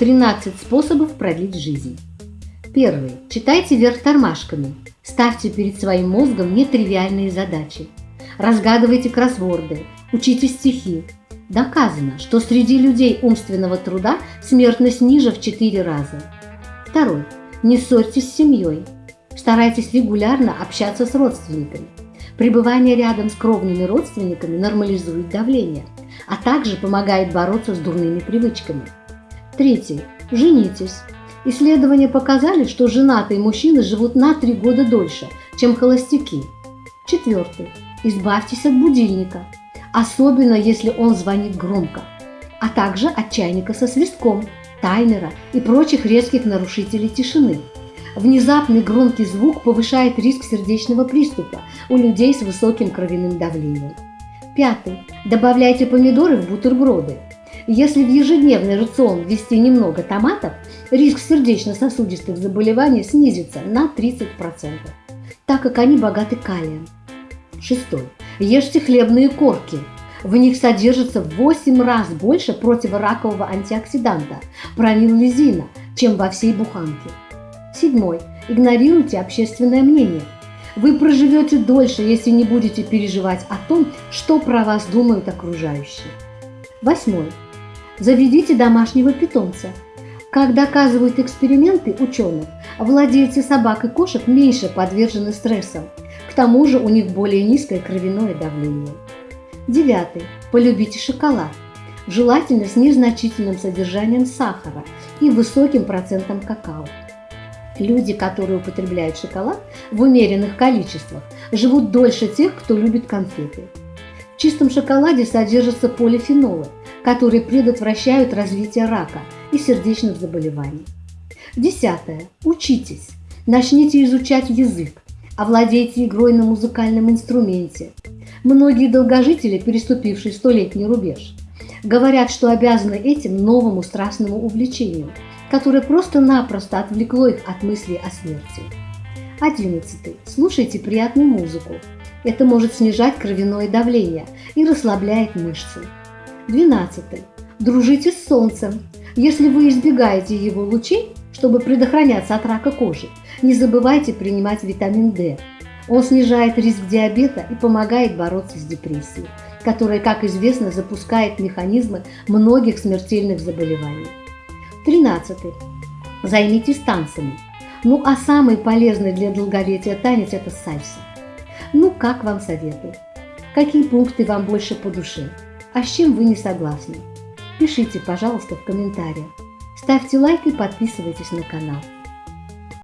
13 способов продлить жизнь. Первый. Читайте вверх тормашками. Ставьте перед своим мозгом нетривиальные задачи. Разгадывайте кроссворды, учите стихи. Доказано, что среди людей умственного труда смертность ниже в 4 раза. Второй. Не ссорьтесь с семьей. Старайтесь регулярно общаться с родственниками. Пребывание рядом с кровными родственниками нормализует давление, а также помогает бороться с дурными привычками. Третий. Женитесь. Исследования показали, что женатые мужчины живут на 3 года дольше, чем холостяки. Четвертый. Избавьтесь от будильника, особенно если он звонит громко, а также от чайника со свистком, таймера и прочих резких нарушителей тишины. Внезапный громкий звук повышает риск сердечного приступа у людей с высоким кровяным давлением. Пятый. Добавляйте помидоры в бутерброды. Если в ежедневный рацион ввести немного томатов, риск сердечно-сосудистых заболеваний снизится на 30%, так как они богаты калием. Шестой. Ешьте хлебные корки. В них содержится в 8 раз больше противоракового антиоксиданта – пронилизина, чем во всей буханке. Седьмой. Игнорируйте общественное мнение. Вы проживете дольше, если не будете переживать о том, что про вас думают окружающие. Восьмой. Заведите домашнего питомца. Как доказывают эксперименты ученых, владельцы собак и кошек меньше подвержены стрессам. К тому же у них более низкое кровяное давление. Девятый. Полюбите шоколад. Желательно с незначительным содержанием сахара и высоким процентом какао. Люди, которые употребляют шоколад в умеренных количествах, живут дольше тех, кто любит конфеты. В чистом шоколаде содержатся полифенолы, которые предотвращают развитие рака и сердечных заболеваний. Десятое. Учитесь. Начните изучать язык. Овладейте игрой на музыкальном инструменте. Многие долгожители, переступившие столетний рубеж, говорят, что обязаны этим новому страстному увлечению, которое просто-напросто отвлекло их от мыслей о смерти. Одиннадцатый. Слушайте приятную музыку. Это может снижать кровяное давление и расслабляет мышцы. Двенадцатый. Дружите с солнцем. Если вы избегаете его лучей, чтобы предохраняться от рака кожи, не забывайте принимать витамин D. Он снижает риск диабета и помогает бороться с депрессией, которая, как известно, запускает механизмы многих смертельных заболеваний. 13. Займитесь танцами. Ну а самый полезный для долголетия танец – это сальса. Ну, как вам советую? Какие пункты вам больше по душе? А с чем вы не согласны? Пишите, пожалуйста, в комментариях. Ставьте лайк и подписывайтесь на канал.